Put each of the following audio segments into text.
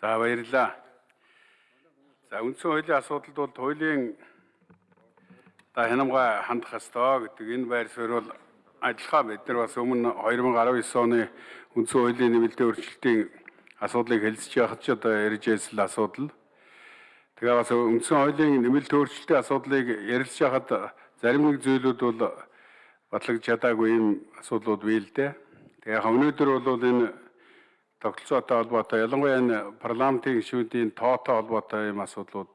За баярлалаа. За үндсэн хуулийн асуудалд бол хуулийн та хянамга хандах ёстой гэдэг энэ байр суурь бол адилхан бид нар бас өмнө 2019 оны үндсэн хуулийн нэмэлтийн өөрчлөлтийн асуудлыг хэлэлцэж яхад ч одоо ярьж байсан асуудал. Тэгээ бас үндсэн хуулийн нэмэлт өөрчлөлтийн асуудлыг ярилцж яхад зарим нэг зүйлүүд бол батлагдж чадаагүй юм асуудлууд бий л дээ. Тэгээ өнөөдөр бол энэ тогтолцоотой холбоотой ялангуяа энэ парламентын гишүүдийн тоотой холбоотой юм асуудлууд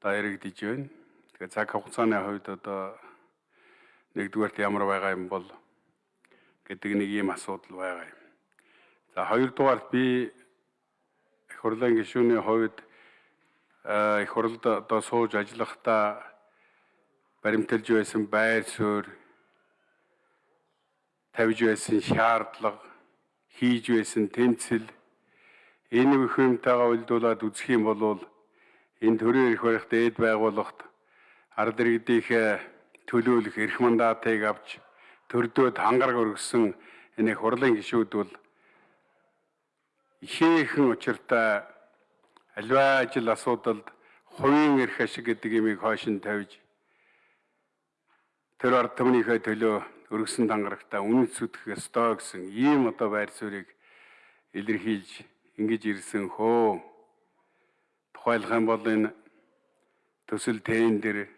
одоо яригдж байна. Тэгээ цаг хугацааны хувьд одоо нэгдүгээрт ямар байгаа юм бол гэдэг нэг ийм асуудал байгаа юм. За хоёрдугаарт би их хурлын гишүүний хувьд их хурлд одоо сууж ажиллахдаа баримталж байсан байр суурь тавьж байсан шаардлага хийж байсан тэмцэл энэ бүх юмтайгаа уйлдуулад үзэх юм бол энэ төрийн эрх барих дээд байгууллагт ард иргэдийнхээ төлөөлөх эрх мандатыг авч төрдөөд хангараг өргөсөн энэ хурлын гишүүд бол ихээхэн учиртай аливаа ажил асуудалд хувийн эрх ашиг гэдэг имийг хойш нь тавьж тэр ард түмнийхээ төлөө өргөсөн дангарагтаа үнэт сүтгэх ёстой гэсэн ийм одоо байр суурийг илэрхийлж ингэж ирсэн хөө. Тухайлах юм бол энэ төсөл тэн дээр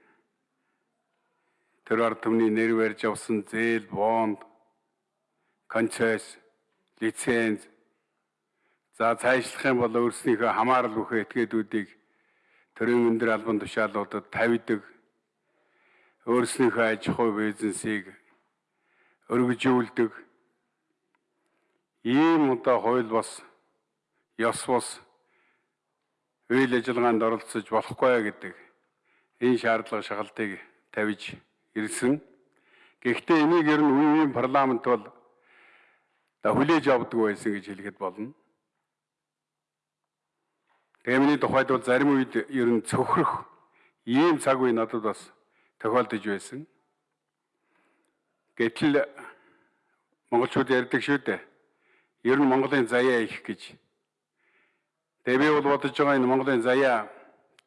тэр ард түмний нэр барьж авсан зээл, бонд, концесс, лиценз за цаашлах юм бол өөрснийхөө хамаарал бүхэ этгээдүүдийг төрийн өндөр албан тушаалуудад тавьдаг өөрснийхөө аж ахуй бизнесийг өргөжүүлдэг ийм одоо хууль бас ёс бус үйл ажиллагаанд оролцож болохгүй гэдэг энэ шаардлага шагалтыг тавьж ирсэн. Гэхдээ энийг ер нь үеийн парламент бол хүлээж авдаг байсан гэж хэлэхэд болно. Тэмний тухайд бол зарим үед ер нь цөхрөх ийм цаг үе надад бас тохиолдож байсан. Гэтэл монголчууд ярьдаг шүү дээ. Ер нь Монголын заяа их гэж. Тэгээ би бол бодож байгаа энэ Монголын заяа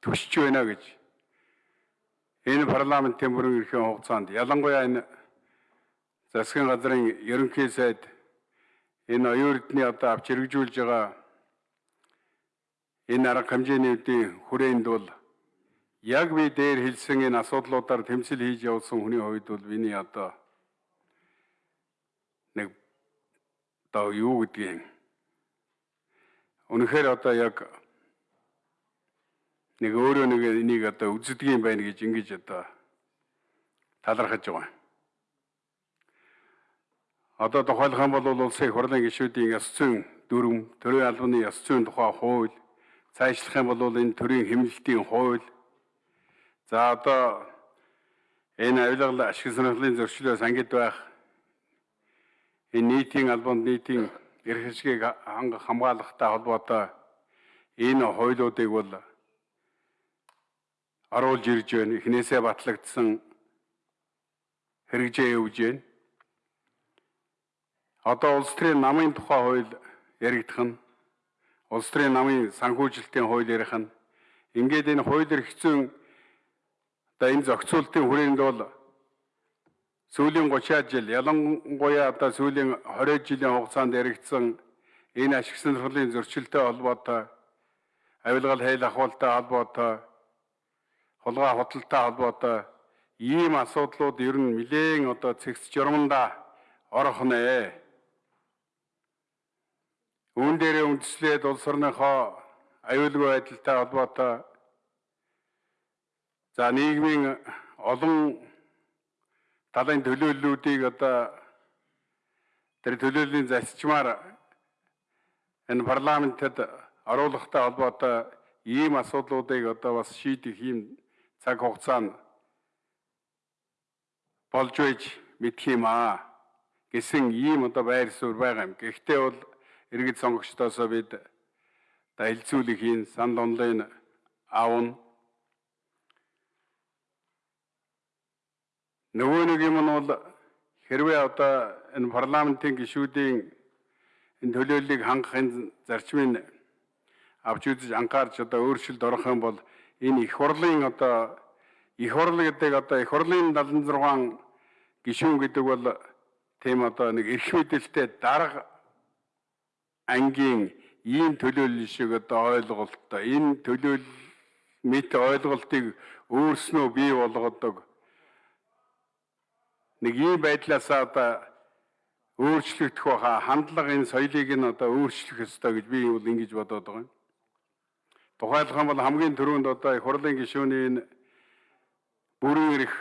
төсч байна гэж. Энэ парламентын бүрэн эрхийн хугацаанд ялангуяа энэ засгийн газрын ерөнхий сайд энэ оюун эрдний одоо авч хэрэгжүүлж байгаа энэ арга хэмжээний үүдийн хүрээнд бол яг би дээр хэлсэн энэ асуудлуудаар тэмцэл хийж явсан хүний хувьд бол миний одоо нэг одоо юу гэдгийг Үнэхээр одоо яг нэг өөрөө нэг энийг одоо үздэг юм байна гэж ингэж одоо талархаж байгаа. Одоо тухайлах юм бол улсын хурлын гишүүдийн ёс зүйн дүрм, төрийн албаны ёс зүйн тухай хууль, цаашлах юм бол энэ төрийн хэмнэлтийн хууль. За одоо энэ авилгал ашиг сонирхлын зөрчлөөс ангид байх энэ нийтийн албанд нийтийн эрх ашгийг хамгаалахтай холбоотой энэ хуулиудыг бол оруулж ирж байна. Эхнээсээ батлагдсан хэрэгжээ явж байна. Одоо улс төрийн намын тухай хууль яригдах нь улс төрийн намын санхүүжилтийн хууль ярих нь ингээд энэ хууль эрх зүйн Одоо энэ зохицуултын хүрээнд бол сүүлийн 30 жил ялангуяа одоо сүүлийн 20 жилийн хугацаанд яригдсан энэ ашиг сонирхлын зөрчилтэй холбоотой авилгал хэл ахуйлтай холбоотой хулгай худалтай холбоотой ийм асуудлууд ер нь нэлээн одоо цэгц журманда орох нэ. Үүн дээрээ үндэслээд улс орныхоо аюулгүй байдалтай холбоотой За нийгмийн олон талын төлөөллүүдийг одоо тэр төлөөллийн засчмаар энэ парламентэд оруулахтай холбоотой ийм асуудлуудыг одоо бас шийдэх ийм цаг хугацаа болж байж мэдх юм аа гэсэн ийм одоо байр суурь байгаа юм. Гэхдээ бол иргэд сонгогчдоосоо бид та хилцүүлэх энэ сан донлын аавн Нөгөө нэг юм нь бол хэрвээ одоо энэ парламентын гишүүдийн энэ төлөөллийг хангахын зарчмын авч үзэж анхаарч одоо өөрчлөлт орох юм бол энэ их хурлын одоо их хурл гэдэг одоо их хурлын 76 гишүүн гэдэг бол тийм одоо нэг эрх мэдэлтэй дарга ангийн ийм төлөөлөл шиг одоо ойлголттой. Энэ төлөөлөл мэт ойлголтыг өөрснөө бий болгодог нэг ийм байдлаас одоо өөрчлөгдөх баха хандлага энэ соёлыг нь одоо өөрчлөх ёстой гэж би бол ингэж бодоод байгаа юм. Тухайлах юм бол хамгийн түрүүнд одоо их хурлын гишүүний энэ бүрэн эрх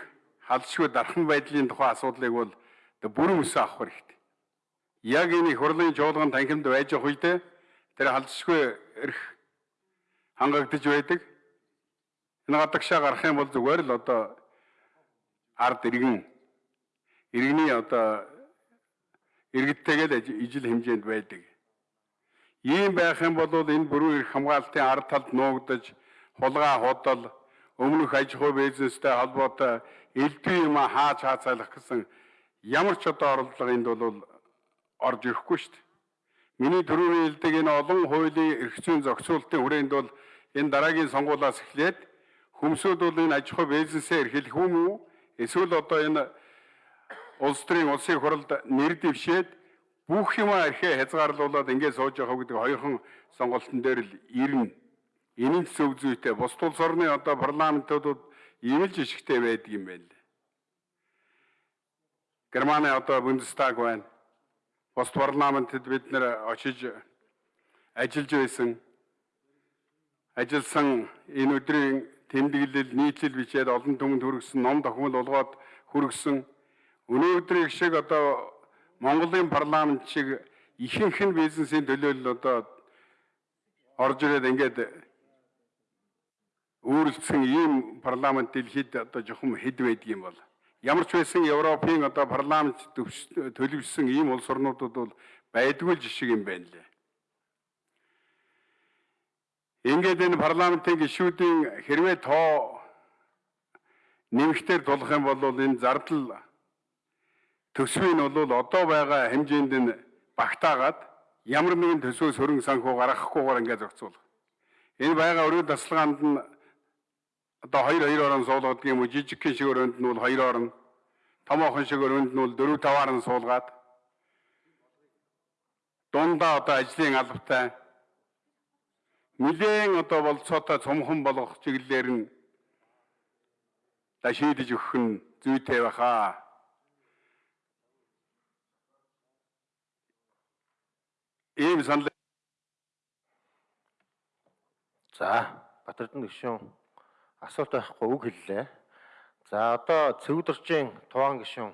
халшгүй дархан байдлын тухай асуудлыг бол бүрэн өсөө авах хэрэгтэй. Яг энэ их хурлын жуулган танхимд байж явах үедээ тэр халшгүй эрх хангагдж байдаг. Энэ гадагшаа гарах юм бол зүгээр л одоо ард иргэн иргэний одоо иргэдтэйгээ ижил хэмжээнд байдаг. Ийм байх юм бол энэ бүрэн эрх хамгаалтын ард талд нуугдаж хулгай худал өмнөх аж ахуй бизнестэй холбоотой элдв юм хааж хаацайлах гэсэн ямар ч одоо оролдлого энд бол орж ирэхгүй шүү дээ. Миний түрүүний хэлдэг энэ олон хуулийн эрх зүйн зохицуулалтын хүрээнд бол энэ дараагийн сонгуулиас эхлээд хүмсүүд бол энэ аж ахуй бизнесээ эрхлэх юм уу? Эсвэл одоо энэ улс төрийн улсын хуралд нэр дэвшээд бүх юм архиа хязгаарлуулад ингээд сууж явах гэдэг хоёрхан сонголтын дээр л ирнэ. Ч зөв зүйтэй. Бус улс орны одоо парламентуудад имэлж ишигтэй байдаг юм байна лээ. Германы одоо Бундестаг байна. Бус парламентэд бид нэр очиж ажиллаж байсан. Ажилласан энэ өдрийн тэмдэглэл нийтлэл бичээд олон түмэнд хүргэсэн ном тохиомл болгоод хүргэсэн Өнөөдрийг шиг одоо Монголын парламент шиг ихэнх нь бизнесийн төлөөлөл одоо орж ирээд ингээд өөрлөсөн ийм парламент дэлхийд одоо жоохон хэд байдаг юм бол ямар ч байсан Европын одоо парламент төлөвшсөн ийм улс орнуудад бол байдгүй жишг юм байна лээ. Ингээд энэ парламентын гишүүдийн хэрвээ тоо нэмэгтээр тулах юм бол энэ зардал төсвийг нь бол одоо байгаа хэмжээнд нь багтаагаад ямар нэгэн төсөө сөрөн санхүү гаргахгүйгээр ингээд зохицуулах. Энэ байгаа өрөө тасалгаанд нь одоо 2 2 орон суулгадаг юм уу жижиг шиг өрөөнд нь бол 2 орон томоохон шиг өрөөнд нь бол 4 5 орон суулгаад дундаа одоо ажлын албатай нэгэн одоо болцоотой цомхон болгох чиглэлээр нь шийдэж өгөх нь зүйтэй байхаа ийм санал За Батэрдэн гишүүн асуулт байхгүй үг хэллээ. За одоо цэгдэрчийн туваан гишүүн